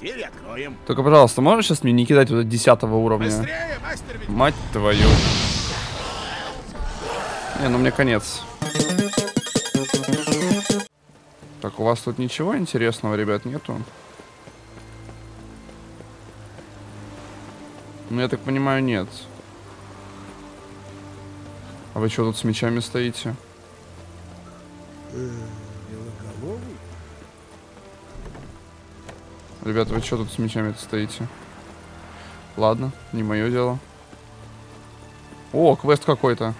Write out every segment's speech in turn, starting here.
Дверь откроем. Только, пожалуйста, можешь сейчас мне не кидать вот 10 уровня? Быстрее, мастер ведьмак. Мать твою. Не, ну мне конец. Так, у вас тут ничего интересного, ребят, нету? Ну, я так понимаю, нет. А вы что тут с мечами стоите? Ребята, вы что тут с мечами стоите? Ладно, не мое дело. О, квест какой-то.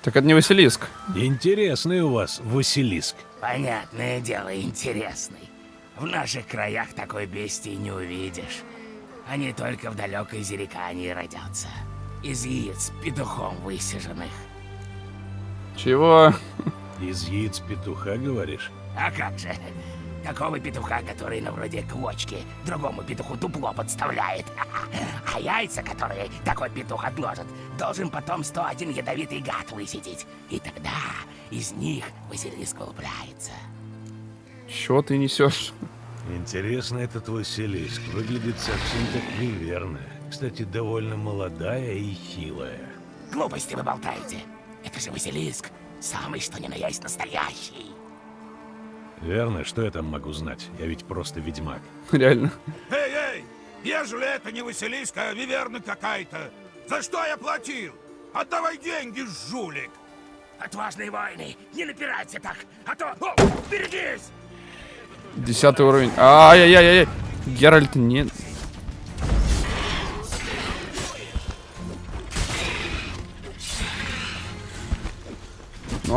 Так это не Василиск. Интересный у вас Василиск. Понятное дело, интересный. В наших краях такой бестии не увидишь. Они только в далекой Зерикании родятся. Из яиц петухом высиженных. Чего? Из яиц петуха, говоришь? А как же? Такого петуха, который на вроде квочки, другому петуху дупло подставляет. А яйца, которые такой петух отложит, должен потом 101 ядовитый гад высидеть. И тогда из них Василиск вылупляется. Чего ты несешь? Интересно этот Василиск. Выглядит совсем как неверно. Кстати, довольно молодая и хилая. Глупости вы болтаете. Это же Василиск. Самый что ни на есть настоящий. Верно? Что я там могу знать? Я ведь просто ведьмак. Реально. Эй, эй! Ежели это не Василиска, а виверна какая-то, за что я платил? Отдавай деньги, жулик! Отважные воины, не напирайте так, а то... О, берегись! Десятый уровень. Ай-яй-яй-яй. Геральт не...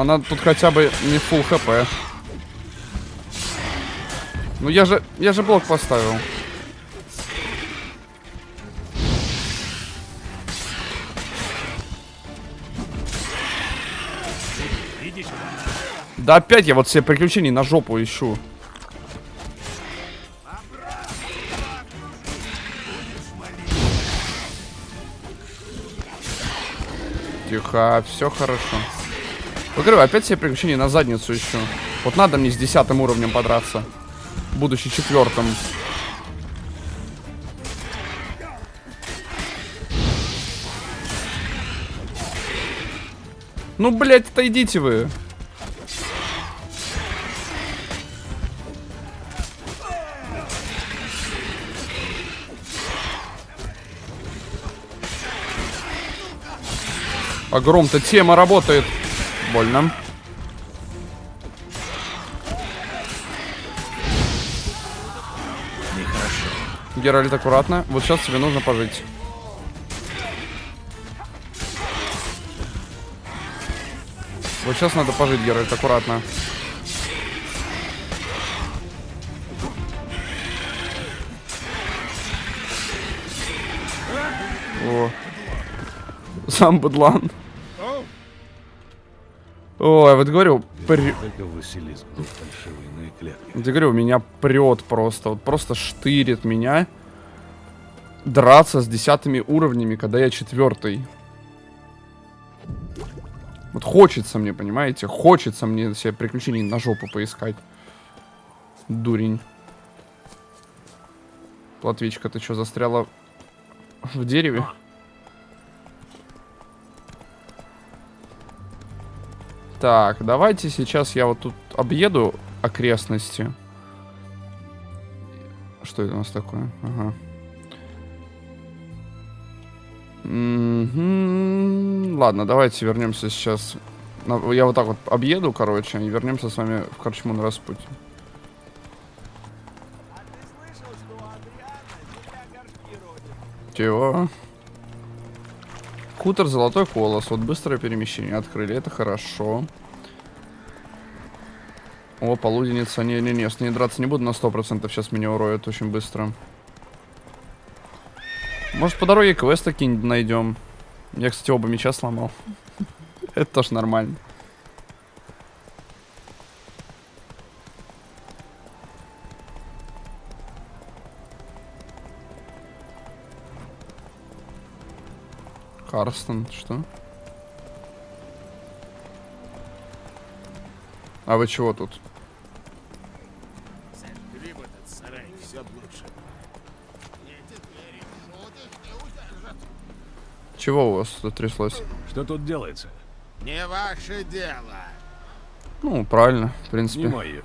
она тут хотя бы не full хп. Ну я же, я же блок поставил. Да опять я вот все приключения на жопу ищу. Тихо, все хорошо. Говорю, опять все приключения на задницу ищу. Вот надо мне с десятым уровнем подраться. Будучи четвертым. Ну, блядь, отойдите вы. А гром-то тема работает. Больно. Нехорошо. Геральт, аккуратно. Вот сейчас тебе нужно пожить. Вот сейчас надо пожить, Геральт, аккуратно. О. Сам быдлан. Ой, вот говорю, при... Я говорю, меня прет просто. Вот просто штырит меня драться с десятыми уровнями, когда я четвертый. Вот хочется мне, понимаете? Хочется мне себе приключений на жопу поискать. Дурень. Платвичка, ты что, застряла в дереве? Так, давайте сейчас я вот тут объеду окрестности. Что это у нас такое? Ага. Мгм. Ладно, давайте вернемся сейчас. Я вот так вот объеду, короче, и вернемся с вами в Корчму на распутье. Чего? Кутер Золотой Колос. Вот быстрое перемещение открыли. Это хорошо. О, полуденница. Не-не-не, с ней драться не буду на 100%. Сейчас меня уроют очень быстро. Может, по дороге квест какие-нибудь найдем. Я, кстати, оба меча сломал. Это тоже нормально. Карстон, что? А вы чего тут? Чего у вас тут тряслось? Что тут делается? Не ваше дело. Ну, правильно, в Не принципе. мое.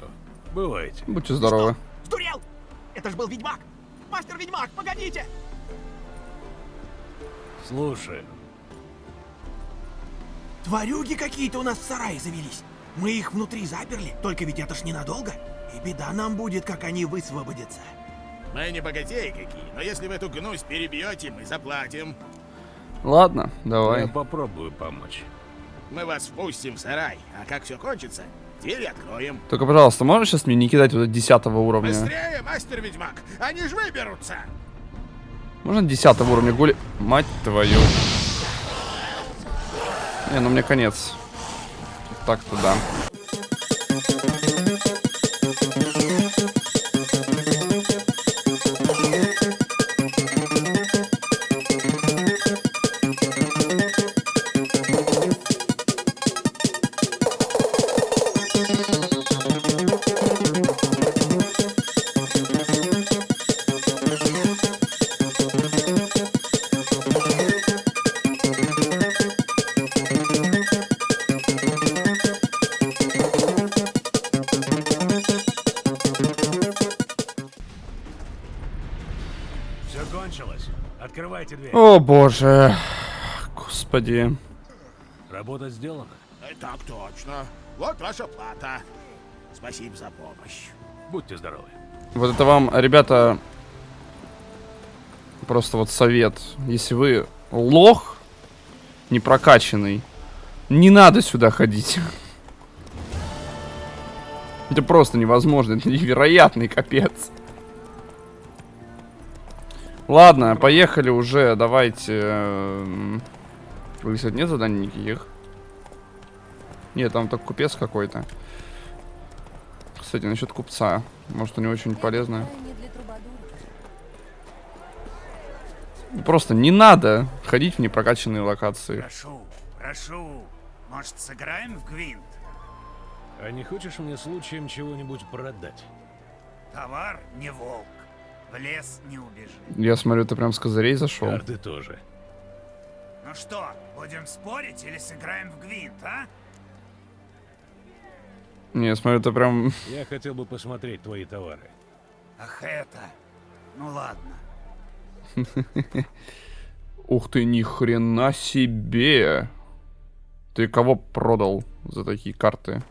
Бывайте. Будьте здоровы. Сдурел! Это ж был ведьмак! Мастер-ведьмак, погодите! Слушай, Тварюги какие-то у нас в сарае завелись. Мы их внутри заперли, только ведь это ж ненадолго. И беда нам будет, как они высвободятся. Мы не богатеи какие, но если вы эту гнусь перебьете, мы заплатим. Ладно, я давай. попробую помочь. Мы вас впустим в сарай, а как все кончится, двери откроем. Только, пожалуйста, можешь сейчас мне не кидать вот 10 уровня? Быстрее, мастер-ведьмак! Они ж выберутся! Можно 10 уровня гули... Мать твою. Не, ну мне конец. Так-то да. О боже. Господи. Работа сделана. Так точно. Вот ваша плата. Спасибо за помощь. Будьте здоровы. Вот это вам, ребята, просто вот совет. Если вы лох не прокачанный, не надо сюда ходить. Это просто невозможно, это невероятный капец. Ладно, поехали уже, давайте. эм, Вы, кстати, нет заданий никаких? Нет, там только купец какой-то. Кстати, насчет купца. Может, у него что-нибудь полезное? Просто не надо ходить в непрокачанные локации. Прошу, прошу. Может, сыграем в гвинт? А не хочешь мне случаем чего-нибудь продать? Товар не волк. В лес не убежит. Я смотрю, ты прям с козырей зашел. Карты тоже. Ну что, будем спорить или сыграем в гвинт, а? Не, смотрю, ты прям... Я хотел бы посмотреть твои товары. Ах это. Ну ладно. Ух ты, ни хрена себе. Ты кого продал за такие карты?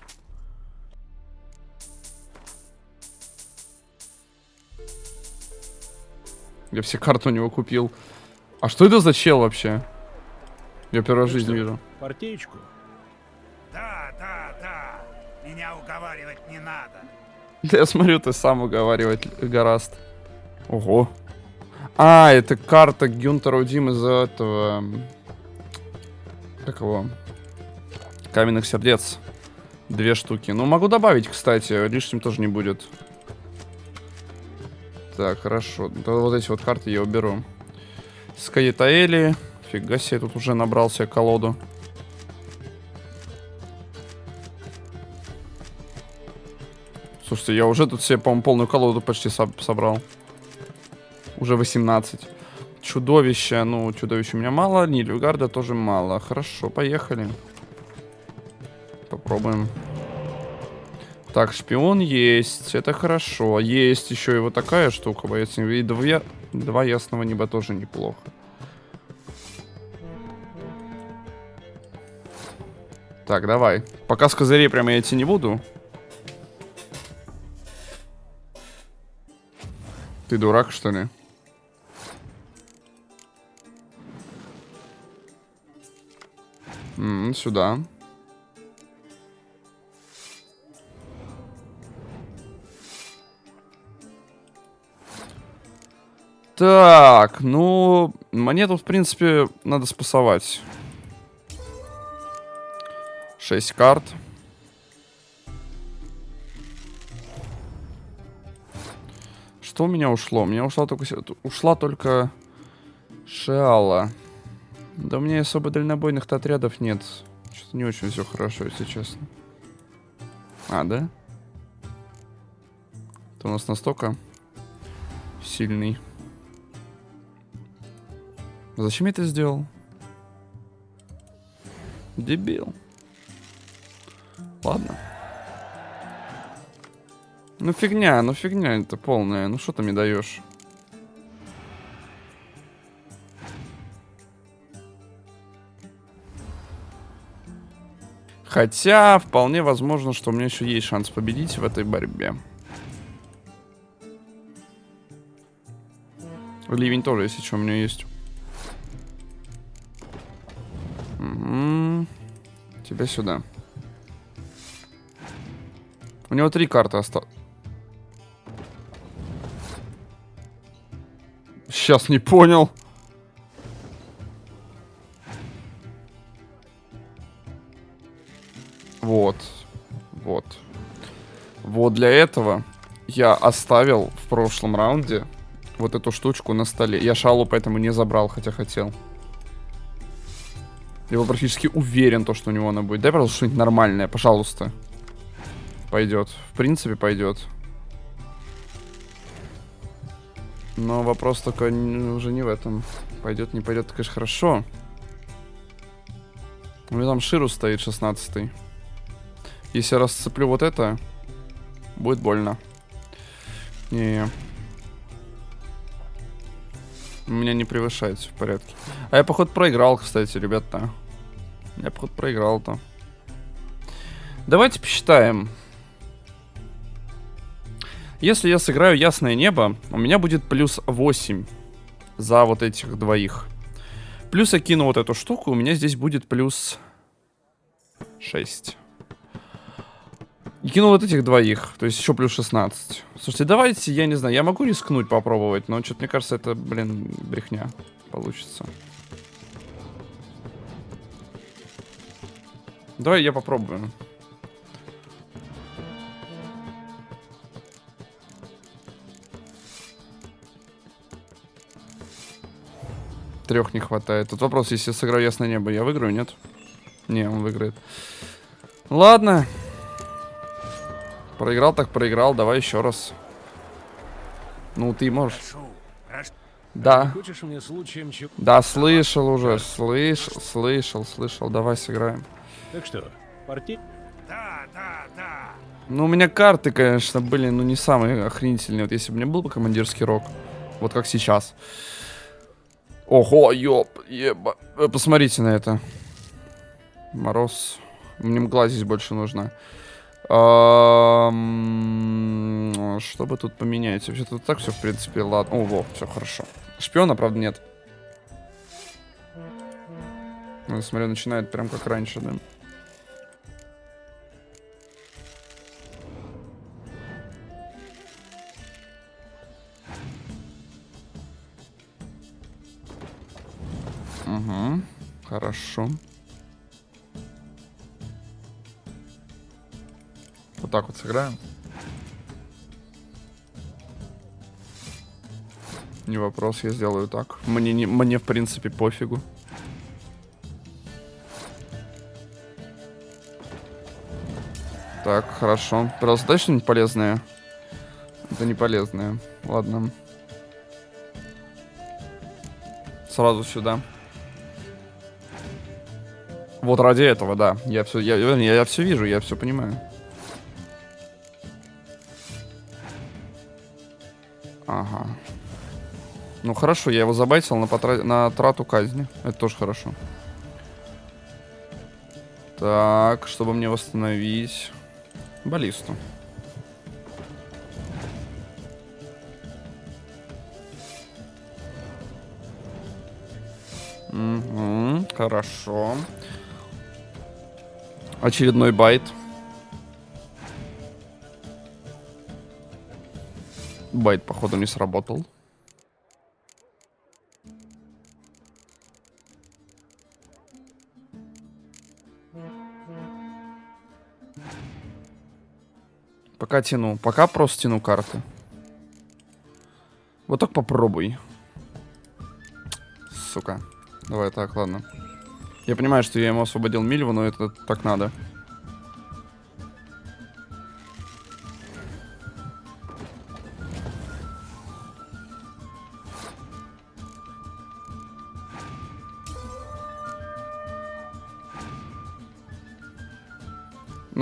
Я все карты у него купил. А что это за чел вообще? Я первый раз в жизни вижу. Партеечку? Да, да, да. Меня уговаривать не надо. Да я смотрю, ты сам уговаривать гораст. Ого. А, это карта Гюнтера Дим из этого... Как его? Каменных сердец. Две штуки. Ну, могу добавить, кстати. Лишним тоже не будет. Так, хорошо. Да вот эти вот карты я уберу. Скаетаэли. Фига себе, тут уже набрал себе колоду. Слушайте, я уже тут себе, по-моему, полную колоду почти соб- собрал. Уже 18. Чудовище. Ну, чудовищ у меня мало. Нильфгарда тоже мало. Хорошо, поехали. Попробуем. Так, шпион есть. Это хорошо. Есть еще и вот такая штука, боец. И два, два ясного неба тоже неплохо. Так, давай. Пока с козырей прямо я идти не буду. Ты дурак, что ли? М, сюда. Так, ну, монету, в принципе, надо спасовать. 6 карт. Что у меня ушло? У меня ушла только, ушла только Шиала. Да у меня особо дальнобойных-то отрядов нет. Что-то не очень все хорошо, если честно. А, да? Ты у нас настолько сильный. Зачем я это сделал? Дебил. Ладно. Ну фигня, ну фигня это полная. Ну что ты мне даешь? Хотя, вполне возможно, что у меня еще есть шанс победить в этой борьбе. Ливень тоже, если что, у меня есть. Угу. Тебя сюда. У него три карты осталось. Сейчас не понял. Вот. Вот. Вот для этого я оставил в прошлом раунде вот эту штучку на столе. Я шалу поэтому не забрал, хотя хотел. Я был практически уверен, то, что у него она будет. Дай, пожалуйста, что-нибудь нормальное, пожалуйста. Пойдет. В принципе, пойдет. Но вопрос только не- уже не в этом. Пойдет, не пойдет, конечно, хорошо. У меня там Ширу стоит 16 Если я расцеплю вот это, будет больно. Не. У меня не превышает, все в порядке. А я, походу, проиграл, кстати, ребята. Я, походу, проиграл-то. Давайте посчитаем. Если я сыграю Ясное Небо, у меня будет плюс 8 за вот этих двоих. Плюс я кину вот эту штуку, у меня здесь будет плюс 6. И кину вот этих двоих, то есть еще плюс 16. Слушайте, давайте, я не знаю, я могу рискнуть попробовать, но что-то мне кажется, это, блин, брехня получится. Давай я попробую. Трех не хватает. Тут вопрос, если сыграю Ясное Небо, я выиграю, нет? Не, он выиграет. Ладно. Проиграл так проиграл, давай еще раз. Ну, ты можешь. Да. Мне? Да, слышал уже, слышал, слышал, слышал. Давай сыграем. Так что, партия? Да, да, да. Ну, у меня карты, конечно, были, ну, не самые охренительные. Вот если бы у меня был бы командирский рок, вот как сейчас. Ого, ёп, еба. Вы посмотрите на это. Мороз. Мне мгла здесь больше нужна. Ам, Что бы тут поменять? Вообще тут так все, в принципе, ладно. О, все хорошо. Шпиона, правда, нет. Ну, смотрю, начинает прям как раньше, да. Угу. Хорошо. Вот так вот сыграем. Не вопрос, я сделаю так. Мне, не, мне в принципе пофигу. Так, хорошо. Пожалуйста, дай что-нибудь полезное. Это не полезное. Ладно. Сразу сюда. Вот ради этого, да. Я все, я, я, я все вижу, я все понимаю. Ага. Ну хорошо, я его забайтил на, потра... на трату казни. Это тоже хорошо. Так, чтобы мне восстановить баллисту. Угу, хорошо. Очередной байт. Байт, походу, не сработал. Пока тяну. Пока просто тяну карты. Вот так попробуй. Сука. Давай так, ладно. Я понимаю, что я ему освободил Мильву, но это так надо.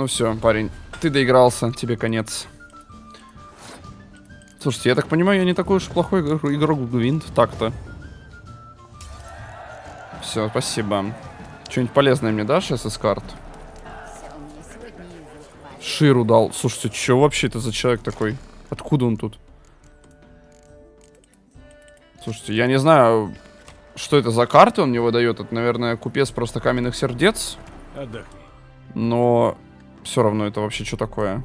Ну все, парень, ты доигрался, тебе конец. Слушайте, я так понимаю, я не такой уж плохой игр- игрок в Гвинт, так-то. Все, спасибо. Что-нибудь полезное мне дашь, из карт? Ширу дал. Слушайте, что вообще это за человек такой? Откуда он тут? Слушайте, я не знаю, что это за карты он мне выдает. Это, наверное, купец просто каменных сердец. Отдохни. Но все равно это вообще что такое?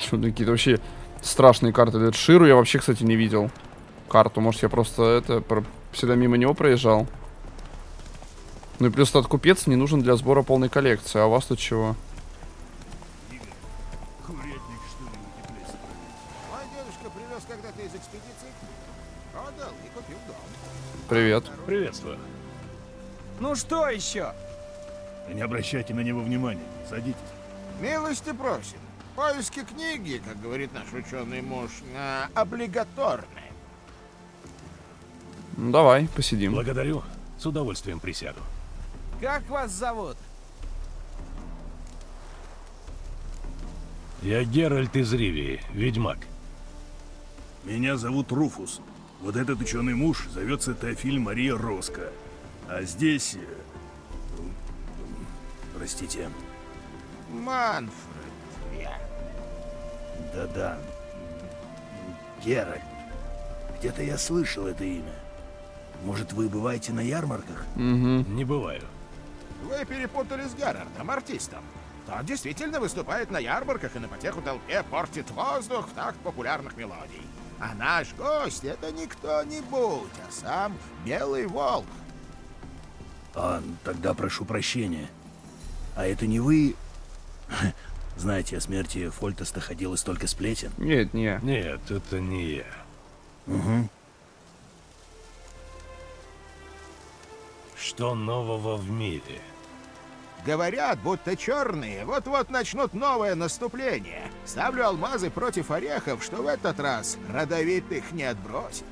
Что какие-то вообще страшные карты дают. Ширу я вообще, кстати, не видел. Карту, может, я просто это про- всегда мимо него проезжал. Ну и плюс этот купец не нужен для сбора полной коллекции. А у вас тут чего? Мой дедушка привез когда-то из экспедиции. Продал и купил дом. Привет. Приветствую. Ну что еще? Не обращайте на него внимания. Садитесь. Милости просим. Поиски книги, как говорит наш ученый муж, а, облигаторны. Ну давай, посидим. Благодарю. С удовольствием присяду. Как вас зовут? Я Геральт из Ривии, ведьмак. Меня зовут Руфус. Вот этот ученый муж зовется Теофиль Мария Роско. А здесь... Простите. Манфред, я. Да-да. Геральт. Где-то я слышал это имя. Может, вы бываете на ярмарках? Угу. Не бываю. Вы перепутали с Герардом, артистом. Тот действительно выступает на ярмарках и на потеху толпе портит воздух в такт популярных мелодий. А наш гость — это не кто-нибудь, а сам Белый Волк. А, тогда прошу прощения. А это не вы... Знаете, о смерти Фольтеста ходило столько сплетен. Нет, не. Нет, это не я. Угу. Что нового в мире? Говорят, будто черные вот-вот начнут новое наступление. Ставлю алмазы против орехов, что в этот раз родовитых не отбросит.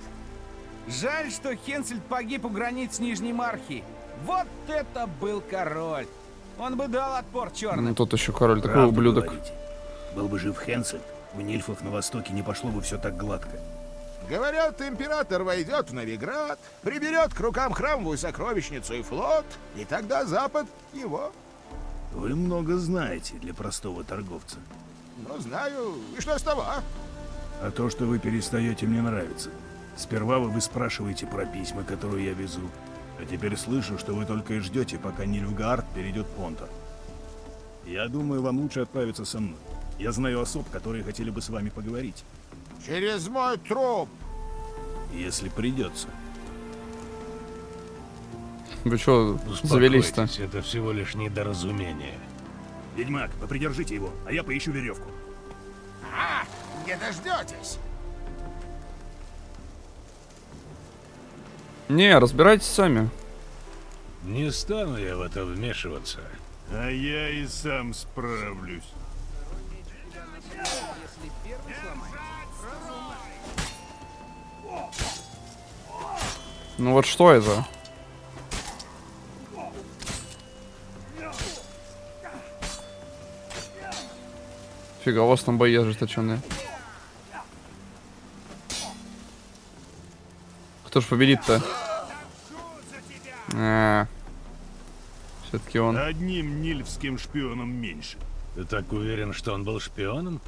Жаль, что Хенсельд погиб у границ Нижней Мархи. Вот это был король. Он бы дал отпор Ну черным. тут еще король такой Правду ублюдок. говорите. Был бы жив Хенсель, у нильфов на востоке не пошло бы все так гладко. Говорят, император войдет в Новиград, приберет к рукам храмовую сокровищницу и флот, и тогда Запад его. Вы много знаете для простого торговца. Ну, знаю. И что с того? А то, что вы перестаете мне нравиться. Сперва вы спрашиваете про письма, которые я везу. А теперь слышу, что вы только и ждете, пока Нильфгаард перейдет Понтер. Я думаю, вам лучше отправиться со мной. Я знаю особ, которые хотели бы с вами поговорить. Через мой труп. Если придется. Вы что, завелись-то? Это всего лишь недоразумение. Ведьмак, попридержите его, а я поищу веревку. А, не дождетесь. Не, разбирайтесь сами. Не стану я в это вмешиваться. А я и сам справлюсь. Ну вот что это? Фига, у вас там бои ожесточенные. Кто ж победит-то? А, Все-таки он. Одним нильфским шпионом меньше. Ты так уверен, что он был шпионом?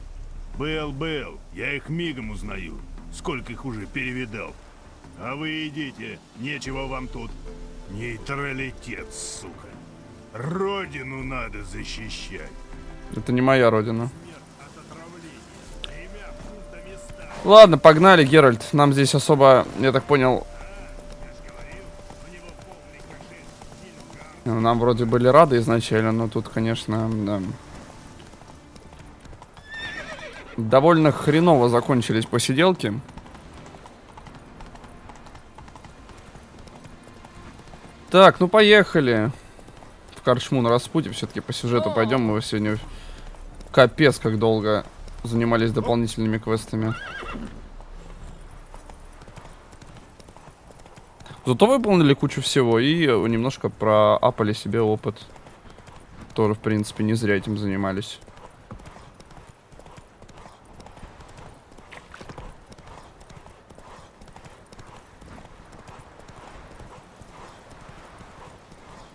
Был, был. Я их мигом узнаю. Сколько их уже перевидал. А вы идите, нечего вам тут. Нейтралитет, сука. Родину надо защищать. Это не моя родина. Ладно, погнали, Геральт. Нам здесь особо, я так понял... Нам вроде были рады изначально, но тут, конечно, да. Довольно хреново закончились посиделки. Так, ну поехали. В Корчму на распутье. Все-таки по сюжету пойдем. Мы сегодня капец как долго занимались дополнительными квестами. Зато выполнили кучу всего и э, немножко проапали себе опыт. Тоже, в принципе, не зря этим занимались.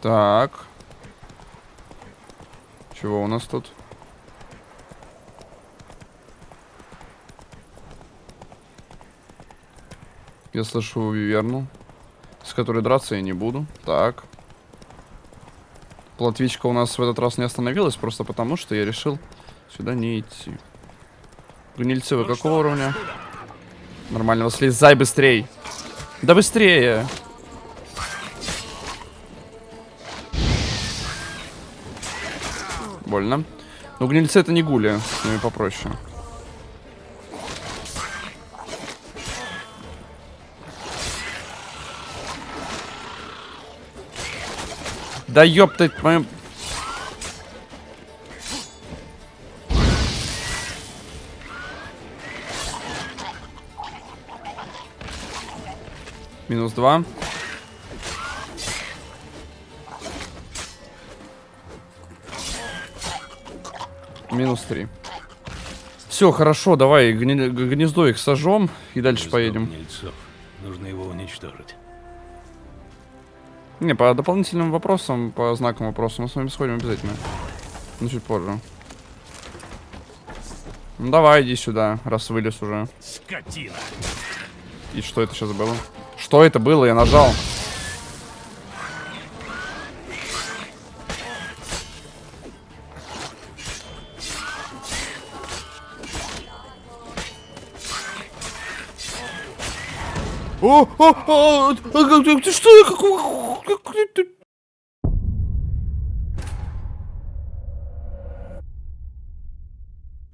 Так. Чего у нас тут? Я слышу Виверну, с которой драться я не буду. Так. Платвичка у нас в этот раз не остановилась, просто потому что я решил сюда не идти. Гнильцы, вы какого уровня? Нормально, слезай быстрей. Да быстрее. Больно. Ну, гнильцы это не гули, с ними попроще. Да ёпта, мою... Минус два. Минус три. Все, хорошо, давай гни- гнездо их сожжем и дальше Гнездо поедем. гнильцов. Нужно его уничтожить. Не, по дополнительным вопросам, по знакам вопросам мы с вами сходим обязательно. Ну, чуть позже. Ну, давай, иди сюда, раз вылез уже. Скотина! И что это сейчас было? Что это было? Я нажал. О, о, о, ты что?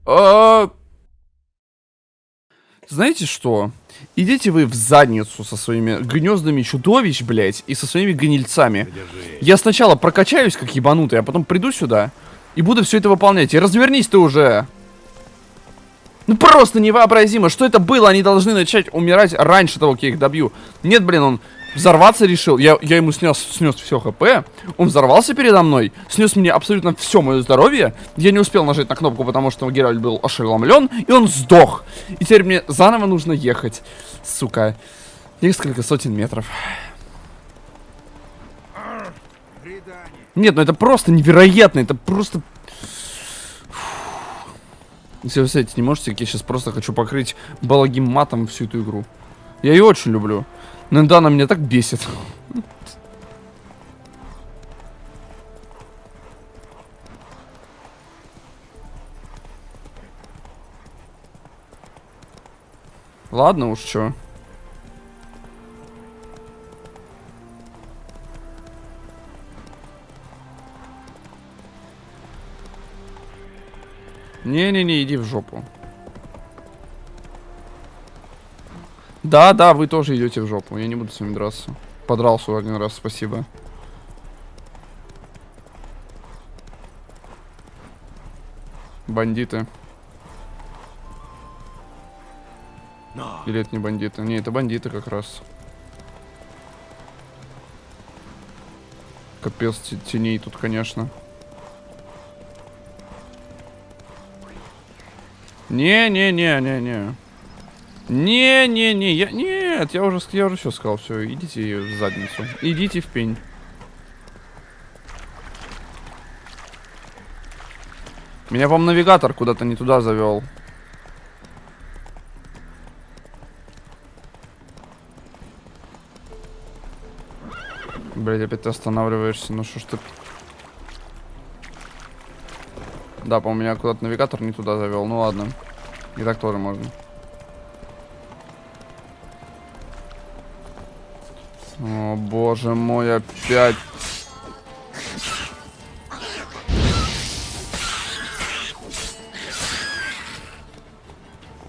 А, знаете что? Идите вы в задницу со своими гнездами чудовищ, блядь, и со своими гнильцами. Я сначала прокачаюсь как ебанутый, а потом приду сюда и буду все это выполнять. И развернись ты уже. Ну просто невообразимо, что это было? Они должны начать умирать раньше того, как я их добью. Нет, блин, он взорваться решил. Я, я ему снес, снес все хп. Он взорвался передо мной. Снес мне абсолютно все мое здоровье. Я не успел нажать на кнопку, потому что Геральт был ошеломлен. И он сдох. И теперь мне заново нужно ехать. Сука. Несколько сотен метров. Нет, ну это просто невероятно. Это просто... Если вы представляете, не можете, я сейчас просто хочу покрыть балагим матом всю эту игру. Я ее очень люблю. Но иногда она меня так бесит. Ладно уж, чё. Не-не-не, иди в жопу. Да, да, вы тоже идете в жопу. Я не буду с вами драться. Подрался один раз, спасибо. Бандиты. Или это не бандиты? Не, это бандиты как раз. Капец те- теней тут, конечно. Не-не-не-не-не. Не-не-не, я... Нет, я уже, я уже все сказал, все, идите в задницу. Идите в пень. Меня, по-моему, навигатор куда-то не туда завел. Блять, опять ты останавливаешься. Ну что ж ты... Да, по-моему, меня куда-то навигатор не туда завел. Ну ладно. И так тоже можно. О, боже мой, опять.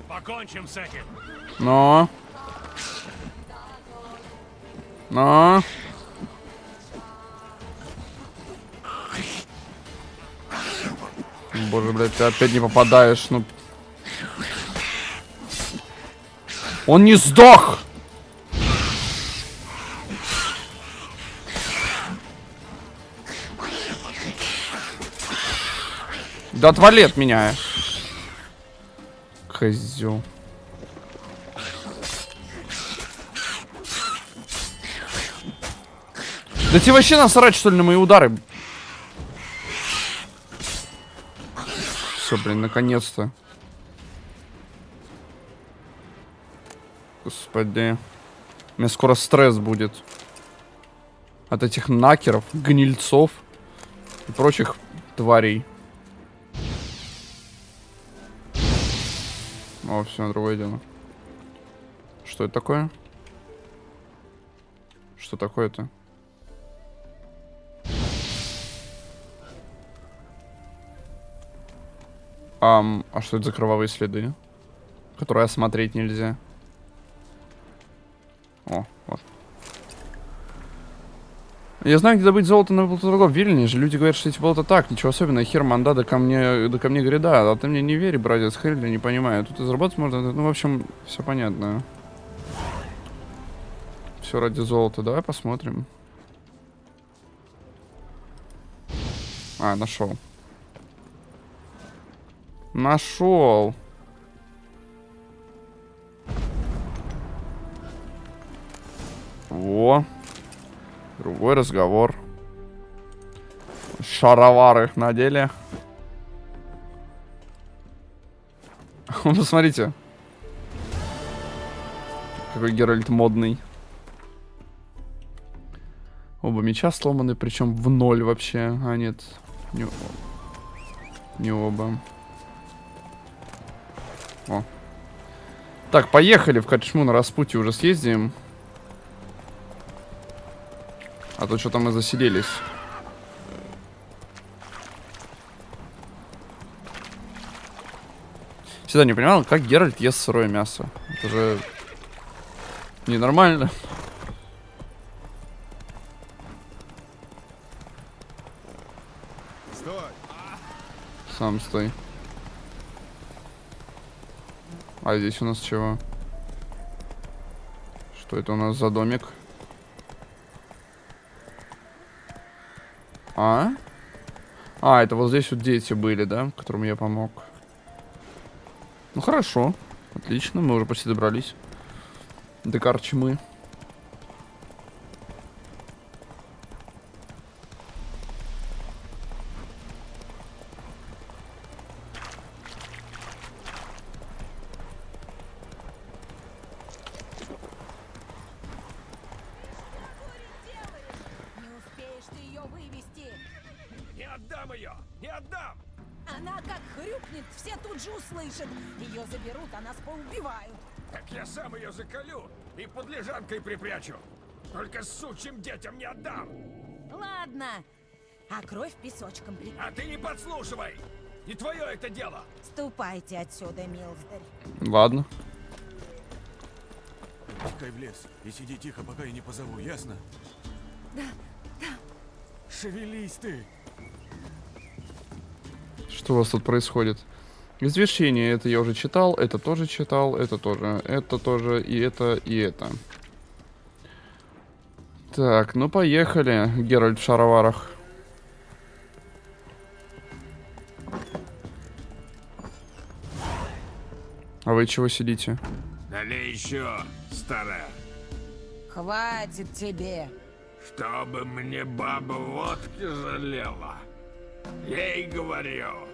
Покончим с этим. Но. Но. Боже, блядь, ты опять не попадаешь, ну. Он не сдох! Да отвали от меня. Козел. Да тебе вообще насрать, что ли, на мои удары? Все, блин, наконец-то. Господи. У меня скоро стресс будет. От этих накеров, гнильцов и прочих тварей. О, все, другое дело. Что это такое? Что такое-то? Ам, а что это за кровавые следы? Которые осмотреть нельзя. О, вот. Я знаю, где добыть золото на болототоргов. Вильни же. Люди говорят, что эти болота так. Ничего особенного. Хер манда да ко мне, да ко мне гряда. А ты мне не верь, братец. Хрен не понимаю. Тут и заработать можно. Ну, в общем, все понятно. Все ради золота. Давай посмотрим. А, нашел. Нашел. Во. Другой разговор. Шаровары надели. Посмотрите. Какой Геральт модный. Оба меча сломаны, причем в ноль вообще. А, нет. Не, не оба. О. Так, поехали в Качму на распутье уже съездим. А то что-то мы засиделись. Всегда не понимал, как Геральт ест сырое мясо. Это же ненормально. Стой! Сам стой. А здесь у нас чего? Что это у нас за домик? А? А, это вот здесь вот дети были, да? Которым я помог. Ну хорошо. Отлично, мы уже почти добрались. До Карчмы. Сучим детям не отдам! Ладно. А кровь песочком при... А ты не подслушивай! Не твое это дело! Ступайте отсюда, Милздарь. Ладно. Пускай в лес и сиди тихо, пока я не позову, ясно? Да, да. Шевелись ты! Что у вас тут происходит? Извещение, это я уже читал, это тоже читал, это тоже, это тоже, и это, и это. Так, ну поехали, Геральт в шароварах. А вы чего сидите? Налей еще, старая. Хватит тебе. Чтобы мне баба водки жалела. Ей говорю.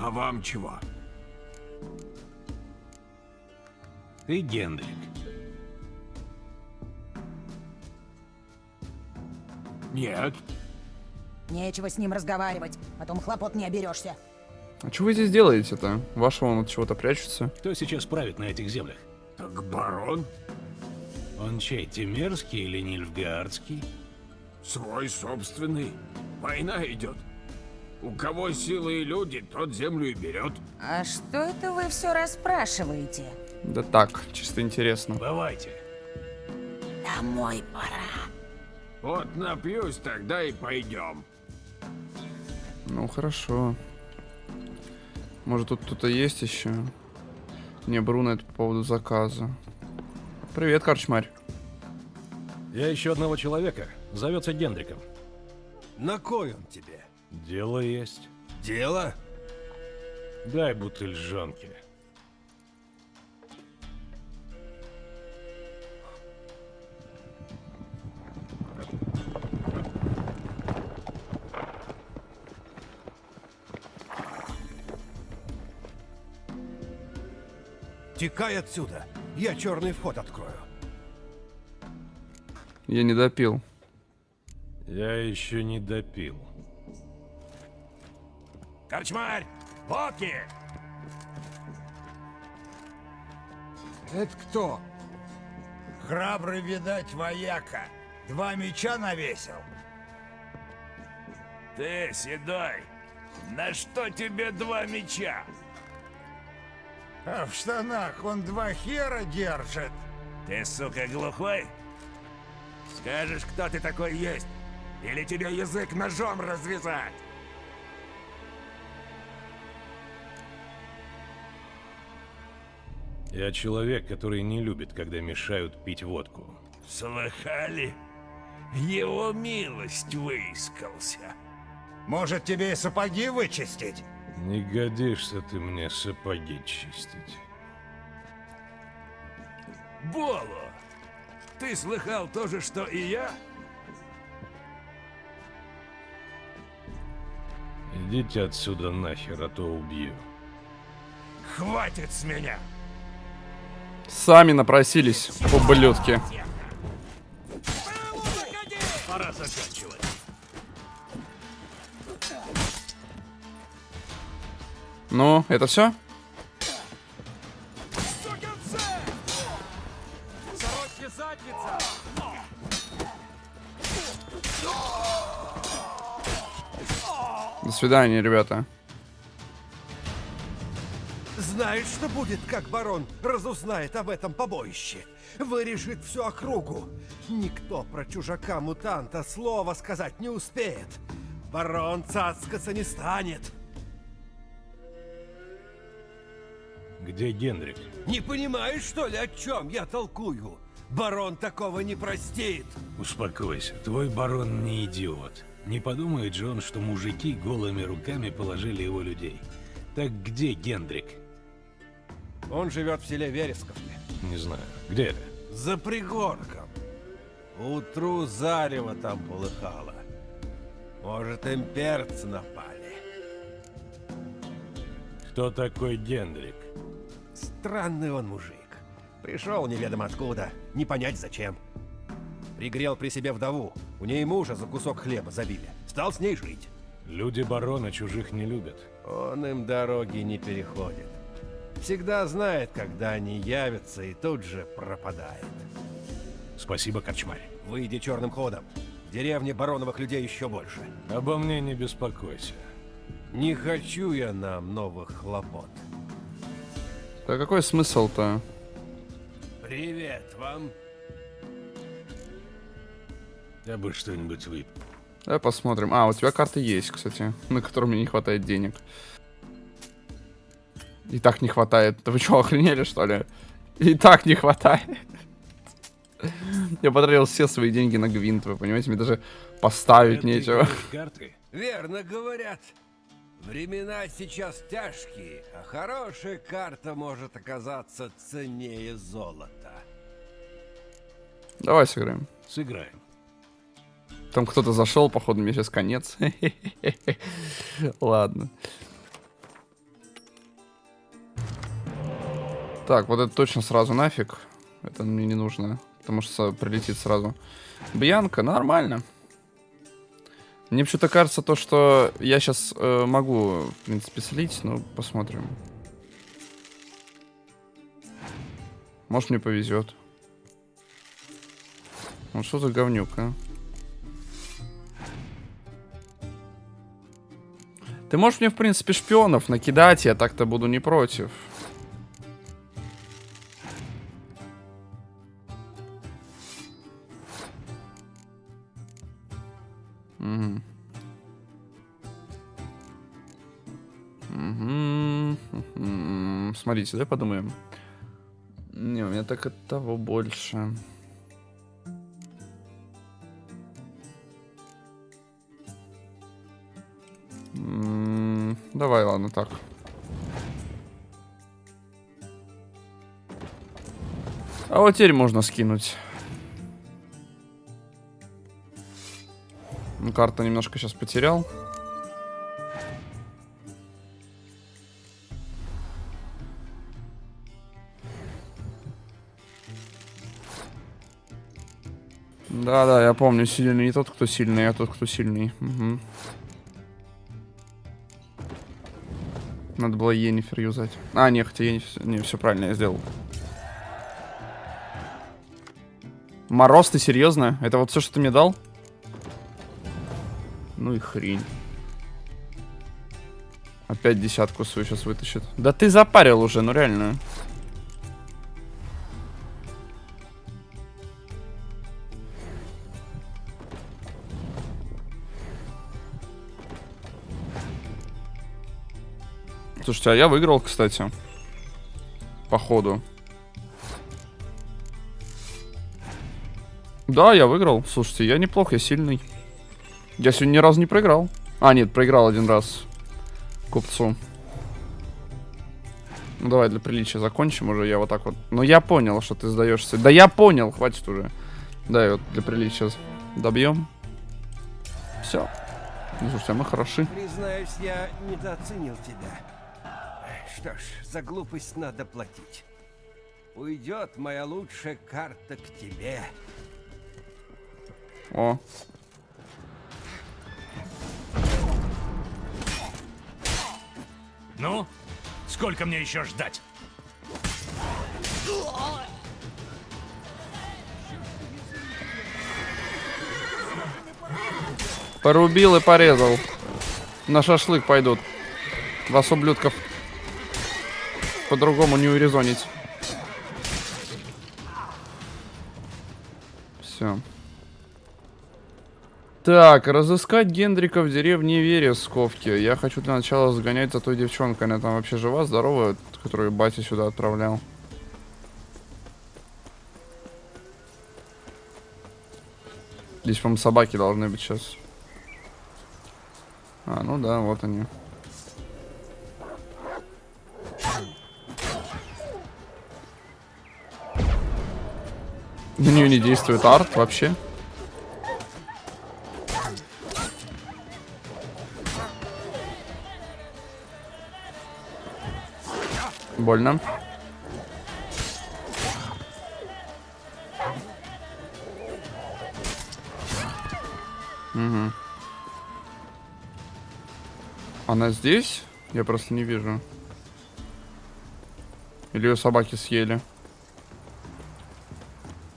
А вам чего? Ты Гендрик. Нет. Нечего с ним разговаривать, потом хлопот не оберешься. А что вы здесь делаете-то? Вашего он от чего-то прячется. Кто сейчас правит на этих землях? Так барон. Он чей, Тимерский или Нильфгаардский? Свой собственный. Война идет. У кого силы и люди, тот землю и берет. А что это вы все расспрашиваете? Да так, чисто интересно. Давайте. Домой пора. Вот напьюсь, тогда и пойдем. Ну, хорошо. Может, тут кто-то есть еще? Не, Бруно, это по поводу заказа. Привет, Корчмарь. Я ищу одного человека. Зовется Гендриком. На кой он тебе? Дело есть. Дело? Дай бутыль жонки. Текай отсюда. Я черный вход открою. Я не допил. Я еще не допил. Корчмарь! Водки! Это кто? Храбрый, видать, вояка. Два меча навесил. Ты, Седой, на что тебе два меча? А в штанах он два хера держит. Ты, сука, глухой? Скажешь, кто ты такой есть? Или тебе язык ножом развязать? Я человек, который не любит, когда мешают пить водку. Слыхали? Его милость выискался. Может, тебе и сапоги вычистить? Не годишься ты мне сапоги чистить. Боло, ты слыхал то же, что и я? Идите отсюда нахер, а то убью. Хватит с меня! Сами напросились, ублюдки. Пора заканчивать. Ну, это все? До свидания, ребята. Знаешь, что будет, как барон разузнает об этом побоище? Вырежет всю округу. Никто про чужака-мутанта слова сказать не успеет. Барон цацкаться не станет. Где Генрик? Не понимаешь, что ли, о чем я толкую? Барон такого не простит. Успокойся, твой барон не идиот. Не подумает же он, что мужики голыми руками положили его людей. Так где Гендрик? Он живет в селе Вересковке. Не знаю. Где это? За пригорком. Утру зарево там полыхало. Может, имперцы напали. Кто такой Гендрик? Странный он мужик. Пришел неведомо откуда, не понять зачем. Пригрел при себе вдову, у ней мужа за кусок хлеба забили. Стал с ней жить. Люди барона чужих не любят. Он им дороги не переходит. Всегда знает, когда они явятся, и тут же пропадает. Спасибо, Корчмарь. Выйди черным ходом. В деревне бароновых людей еще больше. Обо мне не беспокойся. Не хочу я нам новых хлопот. Да какой смысл-то? Привет вам. Я бы что-нибудь выпил. Давай посмотрим. А, у тебя карты есть, кстати, на которые мне не хватает денег. И так не хватает. Да вы что, охренели, что ли? И так не хватает. Я потратил все свои деньги на гвинт, вы понимаете? Мне даже поставить Это нечего. Карты? Верно говорят. Времена сейчас тяжкие, а хорошая карта может оказаться ценнее золота. Давай сыграем. Сыграем. Там кто-то зашел, походу, мне сейчас конец. Ладно. Так, вот это точно сразу нафиг. Это мне не нужно, потому что прилетит сразу. Бьянка, нормально. Мне почему-то кажется то, что я сейчас э, могу, в принципе, слить, но посмотрим. Может, мне повезет. Ну что за говнюк, а? Ты можешь мне, в принципе, шпионов накидать, я так-то буду не против. Смотрите, давай подумаем. Не, у меня так от того больше. Давай, ладно, так. А вот теперь можно скинуть. Ну, карта немножко сейчас потерял. Да-да, я помню, сильный не тот, кто сильный, а тот, кто сильный. Угу. Надо было Енифер юзать. А, не, хотя Енифер... Не, все правильно я сделал. Мороз, ты серьезно? Это вот все, что ты мне дал? Ну и хрень. Опять десятку свою сейчас вытащит. Да ты запарил уже, ну реально. Слушайте, а я выиграл, кстати. Походу. Да, я выиграл. Слушайте, я неплох, я сильный. Я сегодня ни разу не проиграл. А, нет, проиграл один раз. Купцу. Ну, давай для приличия закончим уже. Я вот так вот. Ну, я понял, что ты сдаешься. Да я понял, хватит уже. Да, вот для приличия добьем. Все. Ну, слушайте, а мы хороши. Признаюсь, я недооценил тебя. Что ж, за глупость надо платить. Уйдет моя лучшая карта к тебе. О. Ну, сколько мне еще ждать? Порубил и порезал. На шашлык пойдут. Вас, ублюдков, по-другому не урезонить. Все. Так, разыскать Гендрика в деревне Вересковки. Я хочу для начала сгонять за той девчонкой. Она там вообще жива, здоровая, которую батя сюда отправлял. Здесь, по-моему, собаки должны быть сейчас. А, ну да, вот они. На нее не действует арт вообще. Больно. Угу. Она здесь? Я просто не вижу. Или ее собаки съели?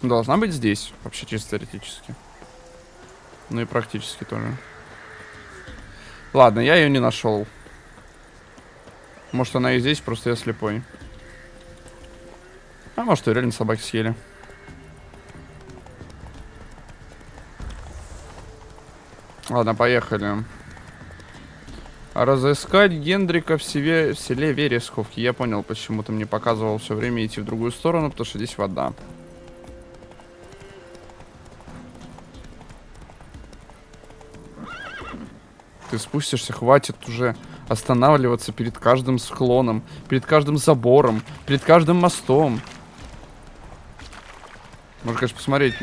Должна быть здесь, вообще чисто теоретически. Ну и практически тоже. Ладно, я ее не нашел. Может она и здесь, просто я слепой. А может и реально собаки съели. Ладно, поехали. Разыскать Гендрика в, себе, в селе Вересковки. Я понял, почему ты мне показывал все время идти в другую сторону, потому что здесь вода. Ты спустишься, хватит уже останавливаться перед каждым склоном, перед каждым забором, перед каждым мостом. Можно, конечно, посмотреть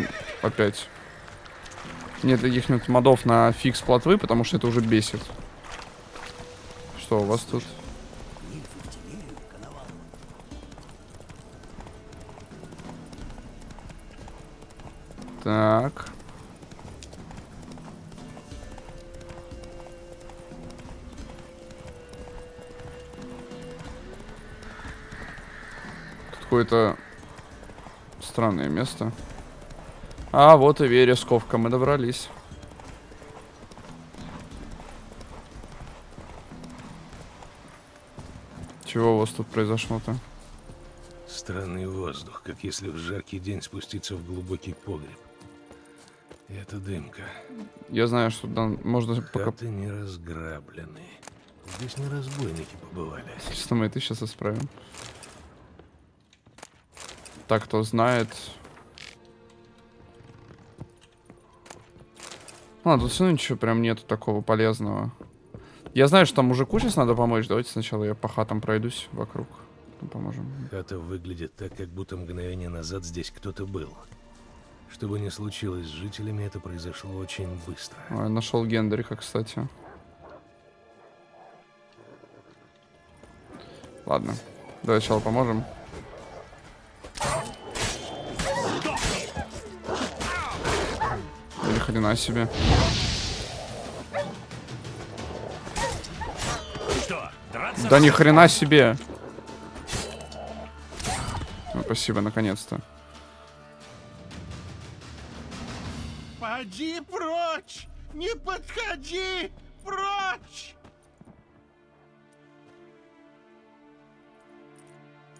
опять. Нет каких-нибудь модов на фикс плотвы, потому что это уже бесит. Что у вас тут? Так. Какое-то странное место. А, вот и Вересковка, мы добрались. Чего у вас тут произошло-то? Странный воздух, как если в жаркий день спуститься в глубокий погреб. И это дымка. Я знаю, что там можно... Хаты пока... не разграблены. Здесь не разбойники побывали. Что мы это сейчас исправим? Так, кто знает. А, тут все ничего прям нету такого полезного. Я знаю, что там мужику сейчас надо помочь. Давайте сначала я по хатам пройдусь вокруг. Потом поможем. Хата выглядит так, как будто мгновение назад здесь кто-то был. Что бы ни случилось с жителями, это произошло очень быстро. Ой, нашел Гендрика, кстати. Ладно. Давай сначала поможем. Хрена себе. Что? Да ни хрена себе. Ну, спасибо, наконец-то. Поди прочь! Не подходи! Прочь!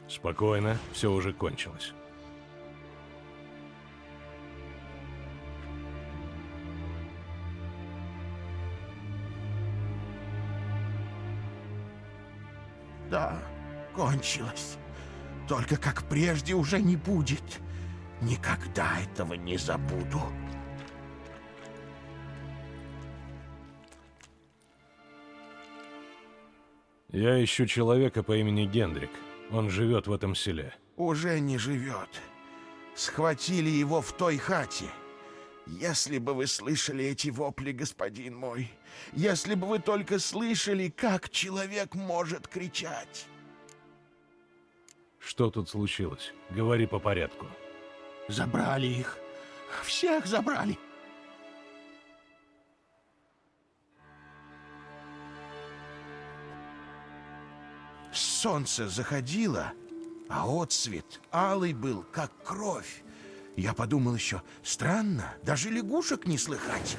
Спокойно, все уже кончилось. Да, кончилось. Только как прежде уже не будет. Никогда этого не забуду. Я ищу человека по имени Гендрик. Он живет в этом селе. Уже не живет. Схватили его в той хате. Если бы вы слышали эти вопли, господин мой, если бы вы только слышали, как человек может кричать. Что тут случилось? Говори по порядку. Забрали их. Всех забрали. Солнце заходило, а отсвет алый был, как кровь. Я подумал еще, странно, даже лягушек не слыхать.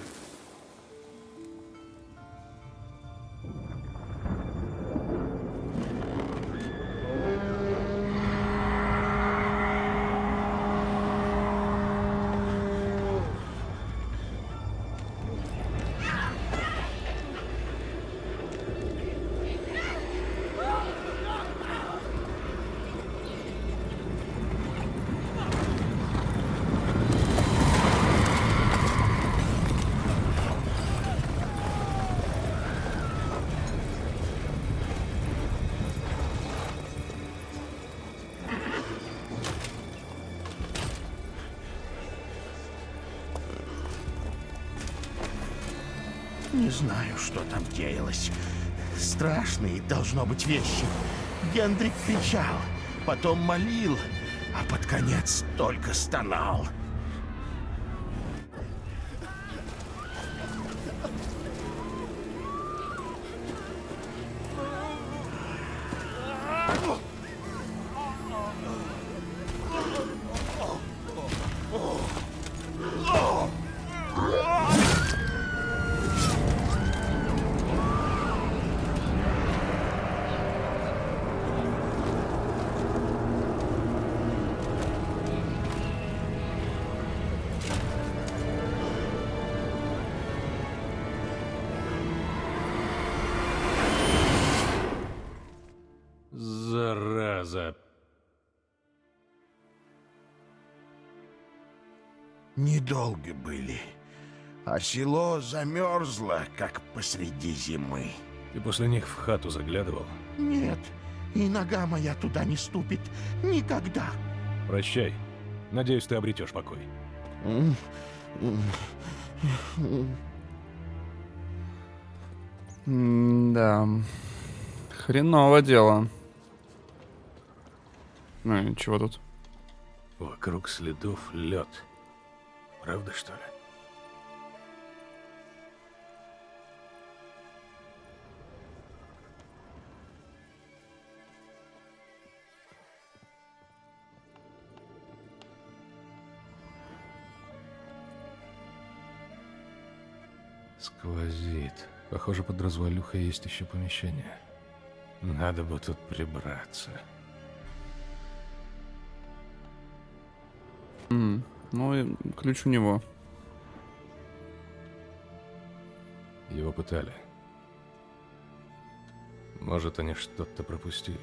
Не знаю, что там деялось. Страшные должно быть вещи. Гендрик кричал, потом молил, а под конец только стонал. Недолго были, а село замерзло, как посреди зимы. Ты после них в хату заглядывал? Нет, и нога моя туда не ступит. Никогда. Прощай. Надеюсь, ты обретешь покой. Да. Хреново дело. Ну и чего тут? Вокруг следов лед. Правда, что ли? Сквозит. Похоже, под развалюхой есть еще помещение. Надо бы тут прибраться. М, Ну и ключ у него. Его пытали. Может, они что-то пропустили.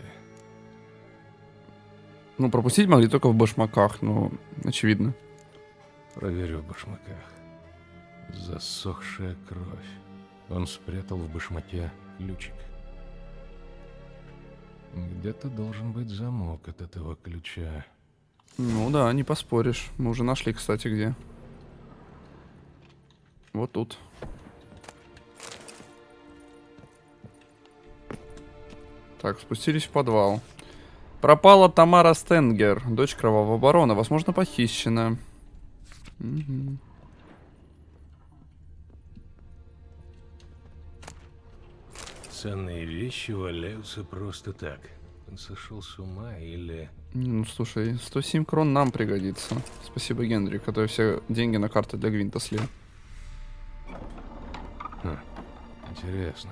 Ну, пропустить могли только в башмаках, ну, очевидно. Проверю в башмаках. Засохшая кровь. Он спрятал в башмаке ключик. Где-то должен быть замок от этого ключа. Ну да, не поспоришь. Мы уже нашли, кстати, где. Вот тут. Так, спустились в подвал. Пропала Тамара Стенгер, дочь кровавого барона. Возможно, похищена. Мгм. Ценные вещи валяются просто так. Он сошел с ума или... Ну, слушай, 107 крон нам пригодится. Спасибо, Генри, который все деньги на карту для Гвинта слил. Хм, интересно.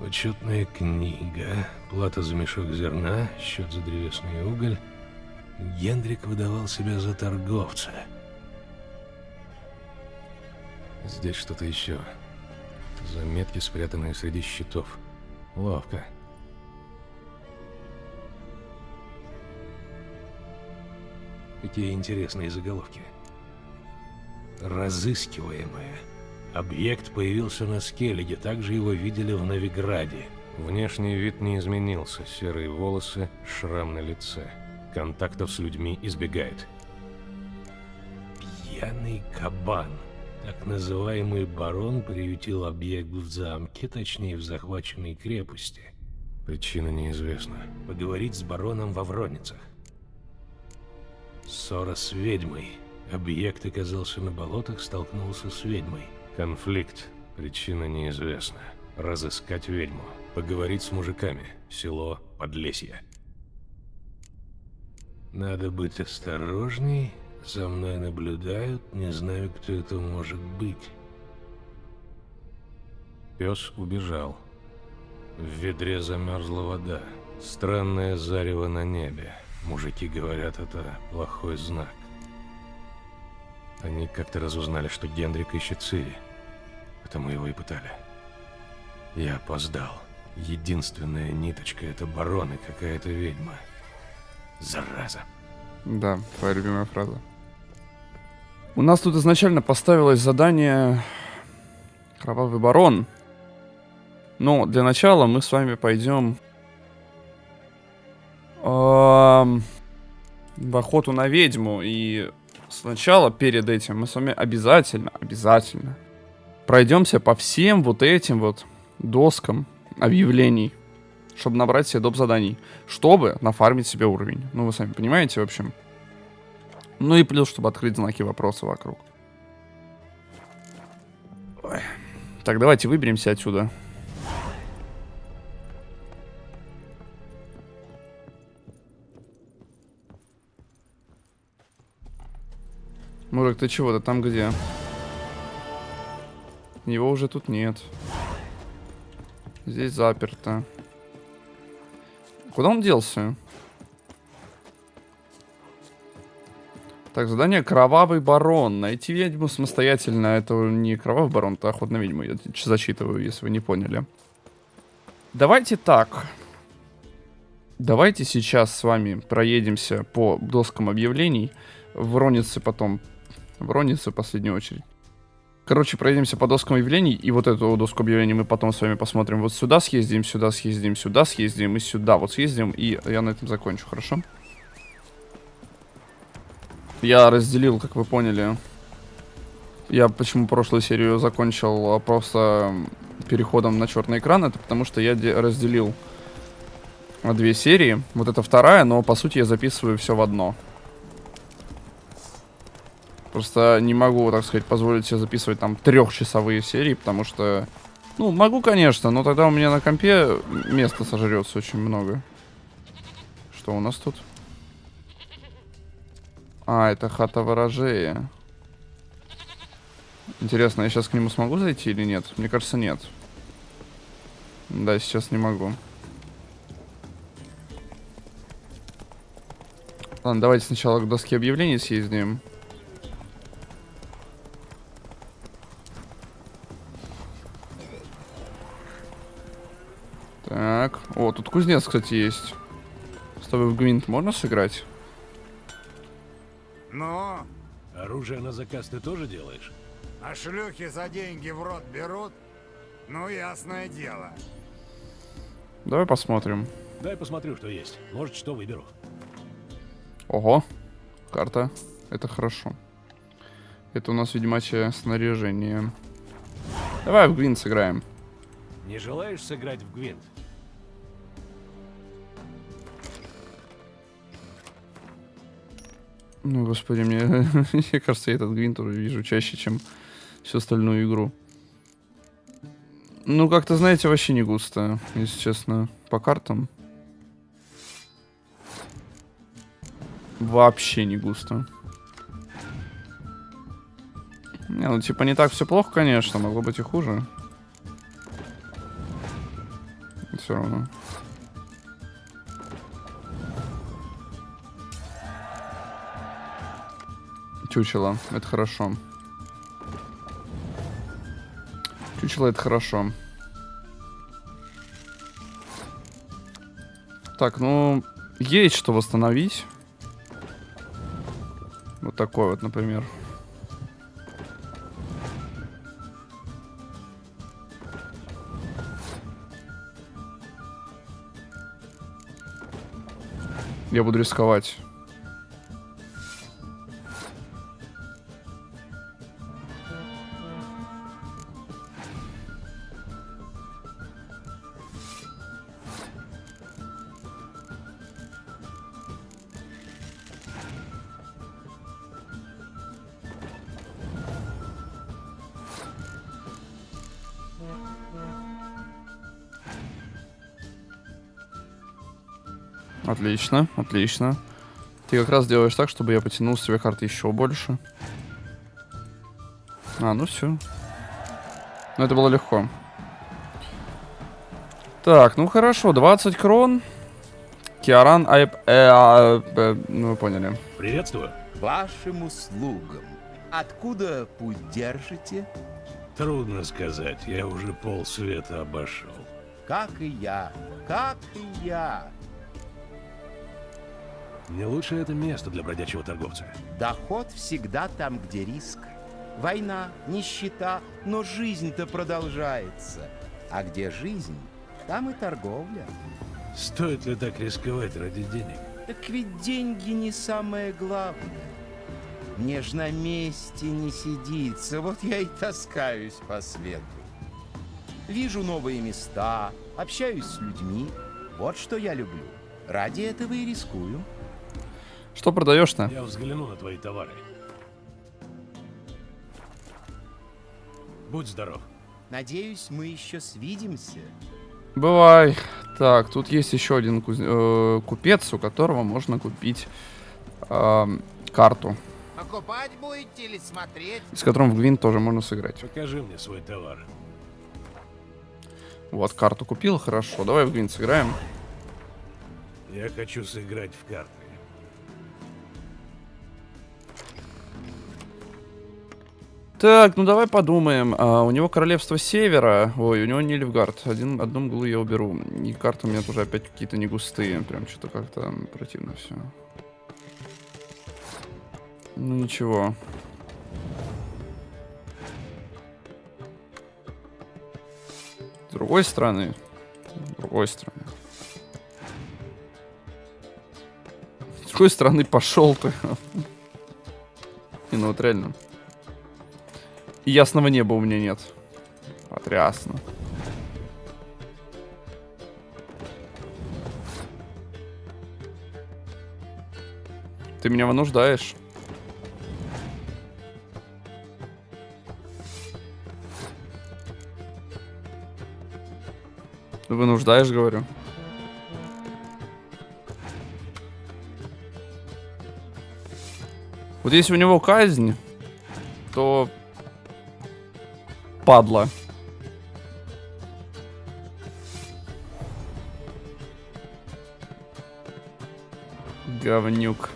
Учетная книга, плата за мешок зерна, счет за древесный уголь. Гендрик выдавал себя за торговца. Здесь что-то еще. Заметки, спрятанные среди щитов. Ловко. Какие интересные заголовки. Разыскиваемая. Объект появился на Скеллиге, также его видели в Новиграде. Внешний вид не изменился, серые волосы, шрам на лице. Контактов с людьми избегает. Пьяный кабан. Так называемый барон приютил объект в замке, точнее в захваченной крепости. Причина неизвестна. Поговорить с бароном во Вроницах. Ссора с ведьмой. Объект оказался на болотах, столкнулся с ведьмой. Конфликт. Причина неизвестна. Разыскать ведьму. Поговорить с мужиками. Село Подлесье. Надо быть осторожней. За мной наблюдают. Не знаю, кто это может быть. Пес убежал. В ведре замерзла вода. Странное зарево на небе. Мужики говорят, это плохой знак. Они как-то разузнали, что Гендрик ищет Цири. Потому его и пытали. Я опоздал. Единственная ниточка — это барон какая-то ведьма. Зараза. Да, твоя любимая фраза. У нас тут изначально поставилось задание Кровавый барон. Но для начала мы с вами пойдем эм, в охоту на ведьму. И сначала, перед этим, мы с вами обязательно, обязательно пройдемся по всем вот этим вот доскам объявлений, чтобы набрать себе доп. заданий, чтобы нафармить себе уровень. Ну, вы сами понимаете, в общем. Ну и плюс, чтобы открыть знаки вопроса вокруг. Ой. Так, давайте выберемся отсюда. Мурок, ты чего? Ты там где? Его уже тут нет. Здесь заперто. Куда он делся? Так, задание Кровавый Барон. Найти ведьму самостоятельно. Это не Кровавый Барон, это Охот на ведьму. Я зачитываю, если вы не поняли. Давайте так. Давайте сейчас с вами проедемся по доскам объявлений. В Ронице потом. В Ронице в последнюю очередь. Короче, пройдемся по доскам объявлений, и вот эту доску объявлений мы потом с вами посмотрим. Вот сюда съездим, сюда съездим, сюда съездим и сюда вот съездим, и я на этом закончу, хорошо? Я разделил, как вы поняли. Я почему прошлую серию закончил а, просто переходом на черный экран, это потому что я разделил две серии. Вот это вторая, но по сути я записываю все в одно. Просто не могу, так сказать, позволить себе записывать там трехчасовые серии, потому что... Ну, могу, конечно, но тогда у меня на компе места сожрется очень много. Что у нас тут? А, это хата ворожея. Интересно, я сейчас к нему смогу зайти или нет? Мне кажется, нет. Да, сейчас не могу. Ладно, давайте сначала к доске объявлений съездим. Так, о, тут кузнец, кстати, есть. С тобой в гвинт можно сыграть? Ну, Оружие на заказ ты тоже делаешь? а шлюхи за деньги в рот берут? Ну, ясное дело. Давай посмотрим. Дай посмотрю, что есть. Может, что выберу. Ого, карта. Это хорошо. Это у нас ведьмачье снаряжение. Давай в гвинт сыграем. Не желаешь сыграть в Гвинт? Ну, господи, мне, мне кажется, я этот гвинт уже вижу чаще, чем всю остальную игру. Ну, как-то, знаете, вообще не густо, если честно, по картам. Вообще не густо. Не, ну, типа, не так все плохо, конечно, могло быть и хуже. Все равно. Чучело, это хорошо. Чучело это хорошо. Так, ну, есть что восстановить. Вот такой вот, например. Я буду рисковать. Отлично, отлично. Ты как раз делаешь так, чтобы я потянул с тебя карты еще больше. А, ну все. Ну это было легко. Так, ну хорошо, 20 крон. Киаран Айп... Э, а, э, ну вы поняли. Приветствую. Вашим услугам. Откуда путь держите? Трудно сказать, я уже полсвета обошел. Как и я, как и я. Не лучше это место для бродячего торговца. Доход всегда там, где риск. Война, нищета, но жизнь-то продолжается. А где жизнь, там и торговля. Стоит ли так рисковать ради денег? Так ведь деньги не самое главное. Мне ж на месте не сидится, вот я и таскаюсь по свету. Вижу новые места, общаюсь с людьми. Вот что я люблю. Ради этого и рискую. Что продаешь-то? Я взгляну на твои товары. Будь здоров. Надеюсь, мы еще свидимся. Бывай. Так, тут есть еще один куз... э, купец, у которого можно купить э, карту, Покупать будете или смотреть? с которым в Гвинт тоже можно сыграть. Покажи мне свой товар. Вот, карту купил, хорошо. Давай в Гвинт сыграем. Я хочу сыграть в карты. Так, ну давай подумаем. А, у него Королевство Севера. Ой, у него Нильфгард. Один, одну мглу я уберу. И карты у меня тоже опять какие-то не густые. Прям что-то как-то противно все. Ну ничего. С другой стороны. С другой стороны. С другой стороны пошел ты. Не, ну вот реально. Ясного неба у меня нет. Потрясно. Ты меня вынуждаешь. Вынуждаешь, говорю. Вот если у него казнь, то падла. Говнюк.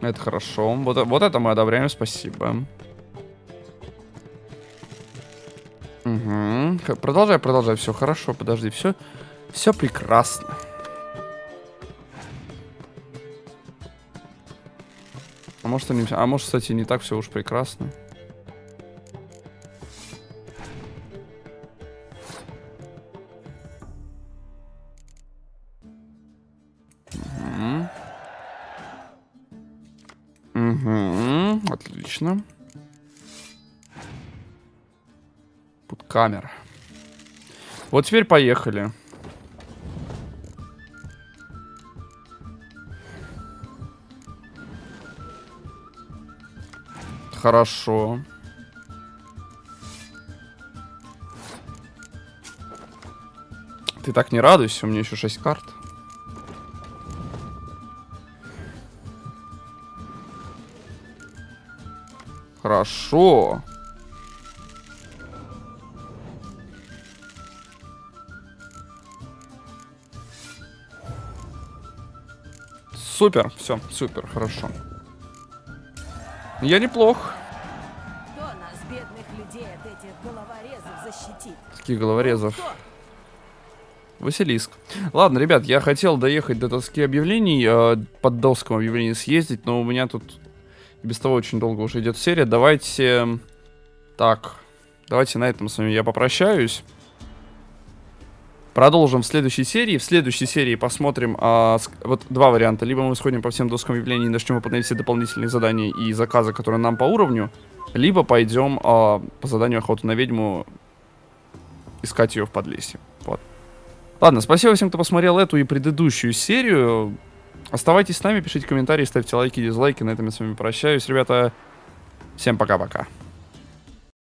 Это хорошо. Вот, вот это мы одобряем, спасибо. Угу, продолжай, продолжай. Все хорошо, подожди, все, все прекрасно. Может, они, а может, кстати, не так все уж прекрасно. Мгм, Отлично. Тут камера. Вот теперь поехали. Хорошо. Ты так не радуйся, у меня еще 6 карт. Хорошо. Супер, все, супер, хорошо. Я неплох. Кто нас, бедных людей, от этих головорезов защитит? Таких головорезов. Василиск. Ладно, ребят, я хотел доехать до доски объявлений, э, под доском объявлений съездить, но у меня тут без того очень долго уже идет серия. Давайте... Так, давайте на этом с вами я попрощаюсь. Продолжим в следующей серии. В следующей серии посмотрим а, вот два варианта. Либо мы сходим по всем доскам объявлений и начнем выполнять все дополнительные задания и заказы, которые нам по уровню. Либо пойдем а, по заданию охоты на ведьму искать ее в подлесье. Вот. Ладно, спасибо всем, кто посмотрел эту и предыдущую серию. Оставайтесь с нами, пишите комментарии, ставьте лайки, дизлайки. На этом я с вами прощаюсь. Ребята, всем пока-пока.